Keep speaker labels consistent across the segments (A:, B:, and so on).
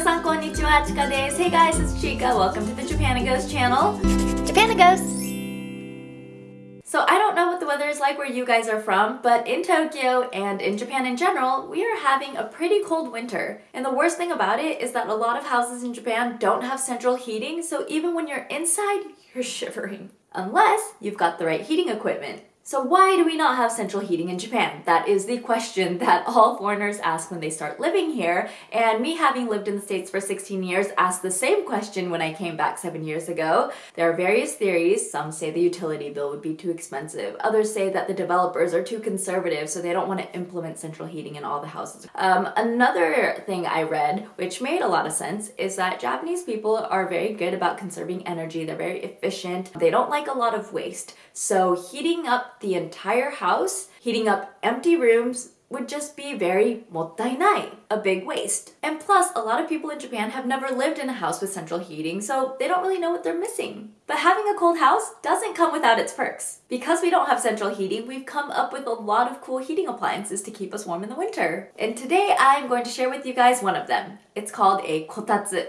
A: Minasan konnichiwa, Chika desu. Hey guys, it's Chika. Welcome to the Japanagos channel. Japanagos! So I don't know what the weather is like where you guys are from, but in Tokyo and in Japan in general, we are having a pretty cold winter. And the worst thing about it is that a lot of houses in Japan don't have central heating, so even when you're inside, you're shivering. Unless you've got the right heating equipment. So why do we not have central heating in Japan? That is the question that all foreigners ask when they start living here. And me having lived in the States for 16 years asked the same question when I came back seven years ago. There are various theories. Some say the utility bill would be too expensive. Others say that the developers are too conservative, so they don't want to implement central heating in all the houses. Um, another thing I read, which made a lot of sense, is that Japanese people are very good about conserving energy. They're very efficient. They don't like a lot of waste. So heating up the entire house, heating up empty rooms would just be very mottainai, a big waste. And plus, a lot of people in Japan have never lived in a house with central heating, so they don't really know what they're missing. But having a cold house doesn't come without its perks. Because we don't have central heating, we've come up with a lot of cool heating appliances to keep us warm in the winter. And today I'm going to share with you guys one of them. It's called a kotatsu.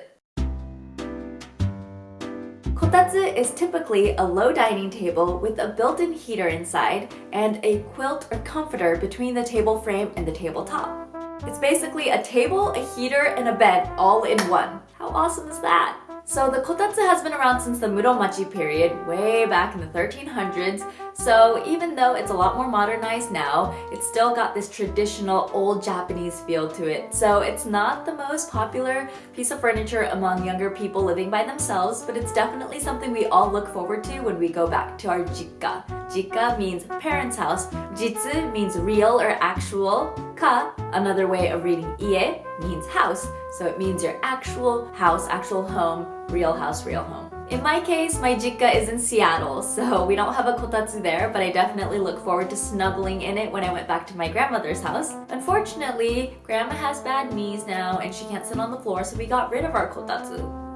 A: Kotatsu is typically a low dining table with a built-in heater inside and a quilt or comforter between the table frame and the tabletop. It's basically a table, a heater, and a bed all in one. How awesome is that? So the kotatsu has been around since the Muromachi period, way back in the 1300s, so even though it's a lot more modernized now, it's still got this traditional old Japanese feel to it. So it's not the most popular piece of furniture among younger people living by themselves, but it's definitely something we all look forward to when we go back to our jikka. Jikka means parents' house, jitsu means real or actual, ka, another way of reading ie, means house. So it means your actual house, actual home, real house, real home. In my case, my jikka is in Seattle, so we don't have a kotatsu there, but I definitely look forward to snuggling in it when I went back to my grandmother's house. Unfortunately, grandma has bad knees now and she can't sit on the floor, so we got rid of our kotatsu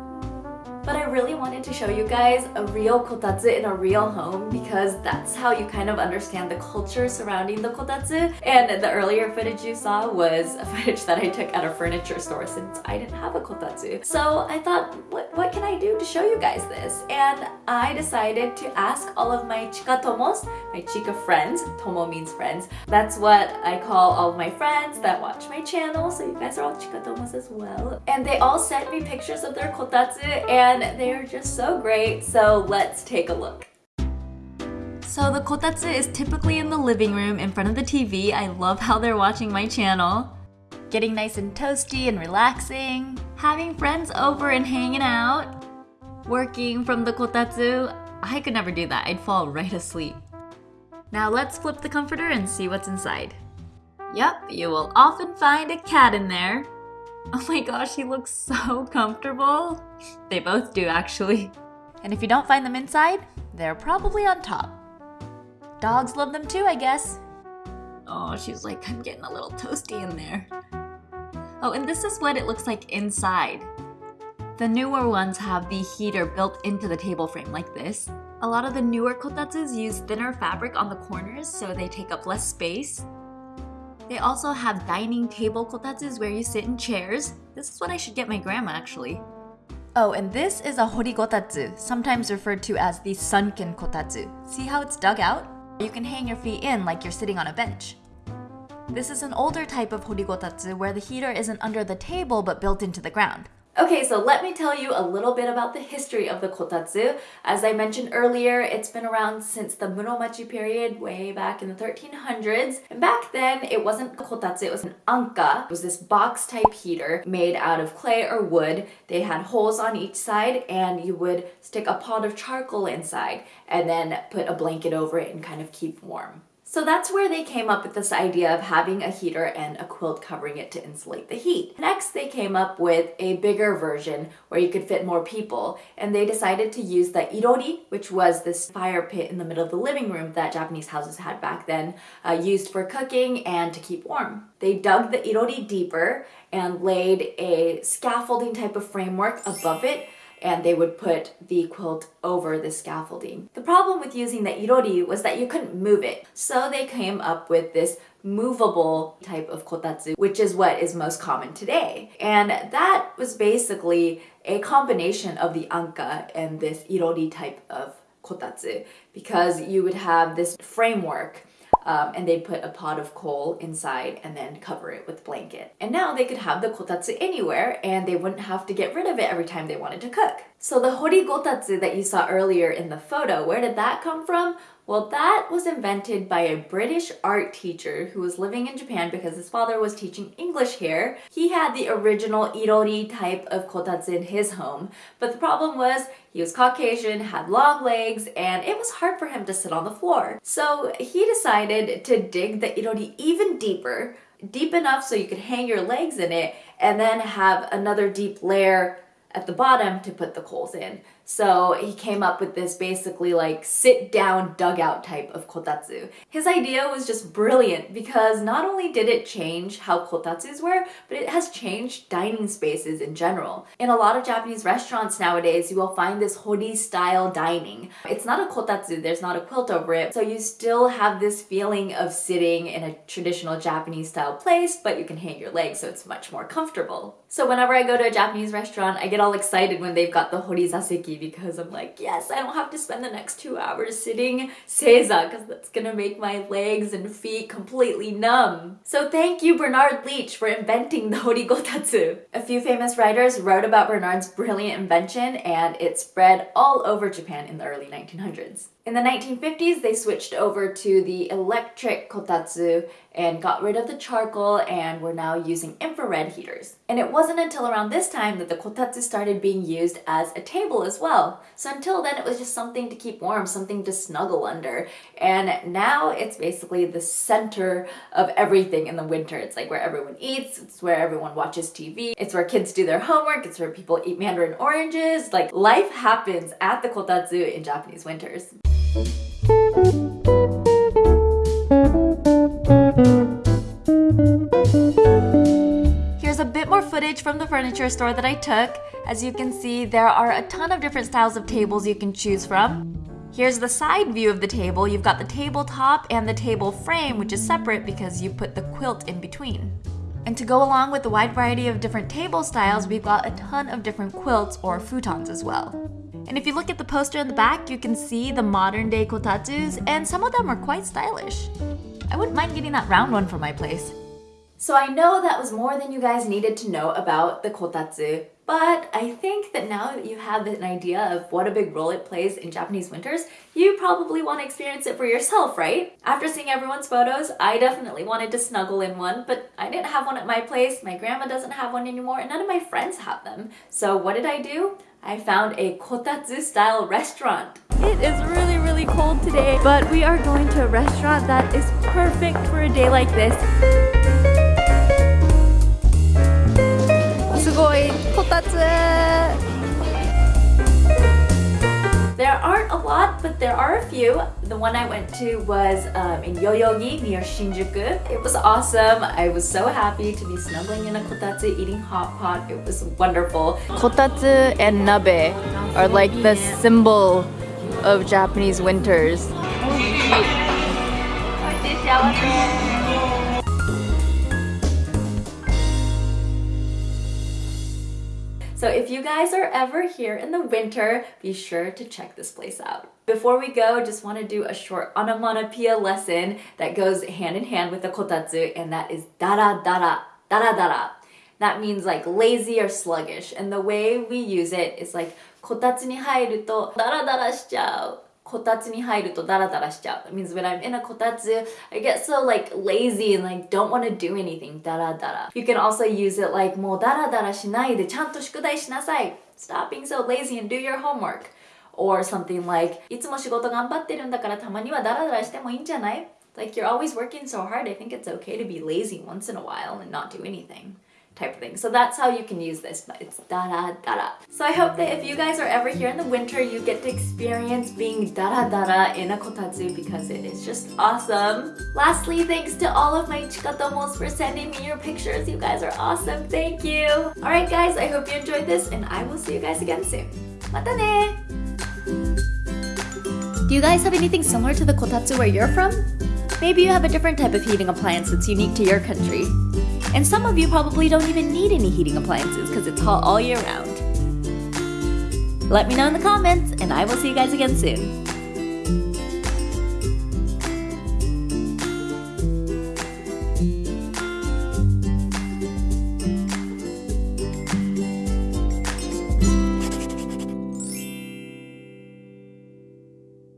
A: but I really wanted to show you guys a real kotatsu in a real home because that's how you kind of understand the culture surrounding the kotatsu. And the earlier footage you saw was a footage that I took at a furniture store since I didn't have a kotatsu. So I thought, what, what can I do to show you guys this? And I decided to ask all of my chika tomos, my chika friends, tomo means friends. That's what I call all of my friends that watch my channel, so you guys are all chika tomos as well. And they all sent me pictures of their kotatsu and and they are just so great, so let's take a look. So the kotatsu is typically in the living room in front of the TV. I love how they're watching my channel. Getting nice and toasty and relaxing. Having friends over and hanging out. Working from the kotatsu. I could never do that. I'd fall right asleep. Now let's flip the comforter and see what's inside. Yep, you will often find a cat in there. Oh my gosh, he looks so comfortable. They both do actually. And if you don't find them inside, they're probably on top. Dogs love them too, I guess. Oh, she's like, I'm getting a little toasty in there. Oh, and this is what it looks like inside. The newer ones have the heater built into the table frame like this. A lot of the newer kotatsus use thinner fabric on the corners so they take up less space. They also have dining table kotatsus where you sit in chairs. This is what I should get my grandma actually. Oh, and this is a horigotatsu, sometimes referred to as the sunken kotatsu. See how it's dug out? You can hang your feet in like you're sitting on a bench. This is an older type of horigotatsu where the heater isn't under the table but built into the ground. Okay, so let me tell you a little bit about the history of the kotatsu. As I mentioned earlier, it's been around since the Muromachi period, way back in the 1300s. And back then, it wasn't a kotatsu, it was an anka. It was this box-type heater made out of clay or wood. They had holes on each side, and you would stick a pot of charcoal inside, and then put a blanket over it and kind of keep warm. So that's where they came up with this idea of having a heater and a quilt covering it to insulate the heat. Next, they came up with a bigger version where you could fit more people, and they decided to use the irori, which was this fire pit in the middle of the living room that Japanese houses had back then, uh, used for cooking and to keep warm. They dug the irori deeper and laid a scaffolding type of framework above it and they would put the quilt over the scaffolding. The problem with using the irori was that you couldn't move it, so they came up with this movable type of kotatsu, which is what is most common today. And that was basically a combination of the anka and this irori type of kotatsu because you would have this framework um, and they'd put a pot of coal inside and then cover it with blanket. And now they could have the kotatsu anywhere and they wouldn't have to get rid of it every time they wanted to cook. So the horigotatsu that you saw earlier in the photo, where did that come from? Well, that was invented by a British art teacher who was living in Japan because his father was teaching English here. He had the original irori type of kotatsu in his home, but the problem was he was Caucasian, had long legs, and it was hard for him to sit on the floor. So he decided to dig the irori even deeper, deep enough so you could hang your legs in it, and then have another deep layer at the bottom to put the coals in. So he came up with this basically like sit down dugout type of kotatsu. His idea was just brilliant because not only did it change how kotatsus were, but it has changed dining spaces in general. In a lot of Japanese restaurants nowadays, you will find this hori style dining. It's not a kotatsu, there's not a quilt over it, so you still have this feeling of sitting in a traditional Japanese style place, but you can hang your legs so it's much more comfortable. So whenever I go to a Japanese restaurant, I get all excited when they've got the hori zaseki because I'm like, yes, I don't have to spend the next two hours sitting seiza because that's gonna make my legs and feet completely numb. So thank you Bernard Leach for inventing the horigotatsu. A few famous writers wrote about Bernard's brilliant invention and it spread all over Japan in the early 1900s. In the 1950s, they switched over to the electric kotatsu and got rid of the charcoal and were now using infrared heaters. And it wasn't until around this time that the kotatsu started being used as a table as well. So until then, it was just something to keep warm, something to snuggle under. And now it's basically the center of everything in the winter. It's like where everyone eats, it's where everyone watches TV, it's where kids do their homework, it's where people eat mandarin oranges. Like life happens at the kotatsu in Japanese winters. Here's a bit more footage from the furniture store that I took. As you can see, there are a ton of different styles of tables you can choose from. Here's the side view of the table. You've got the tabletop and the table frame, which is separate because you put the quilt in between. And to go along with the wide variety of different table styles, we've got a ton of different quilts or futons as well. And if you look at the poster in the back, you can see the modern day kotatsus, and some of them are quite stylish. I wouldn't mind getting that round one for my place. So I know that was more than you guys needed to know about the kotatsu, but I think that now that you have an idea of what a big role it plays in Japanese winters, you probably want to experience it for yourself, right? After seeing everyone's photos, I definitely wanted to snuggle in one, but I didn't have one at my place, my grandma doesn't have one anymore, and none of my friends have them. So what did I do? I found a kotatsu style restaurant. It is really, really cold today, but we are going to a restaurant that is perfect for a day like this. There aren't a lot, but there are a few. The one I went to was um, in Yoyogi near Shinjuku. It was awesome. I was so happy to be snuggling in a kotatsu, eating hot pot. It was wonderful. Kotatsu and nabe are like the symbol of Japanese winters. So if you guys are ever here in the winter, be sure to check this place out. Before we go, just want to do a short onomatopoeia lesson that goes hand in hand with the kotatsu, and that is dara dara, dara dara. That means like lazy or sluggish, and the way we use it is like kotatsu ni hairu to dara dara shichau. こたつに入るとダラダラしちゃう。That means when I'm in a kotatsu, I get so like lazy and like don't want to do anything. ダラダラ。You can also use it like もうダラダラしないでちゃんと宿題しなさい。Stop being so lazy and do your homework. Or something like いつも仕事頑張ってるんだからたまにはダラダラしてもいいんじゃない Like you're always working so hard. I think it's okay to be lazy once in a while and not do anything type of thing. So that's how you can use this, but it's dara dara. So I hope that if you guys are ever here in the winter, you get to experience being dara dara in a kotatsu because it is just awesome. Lastly, thanks to all of my chikatomos for sending me your pictures. You guys are awesome. Thank you. Alright guys, I hope you enjoyed this and I will see you guys again soon. Mata ne! Do you guys have anything similar to the kotatsu where you're from? Maybe you have a different type of heating appliance that's unique to your country. And some of you probably don't even need any heating appliances because it's hot all year round. Let me know in the comments, and I will see you guys again soon.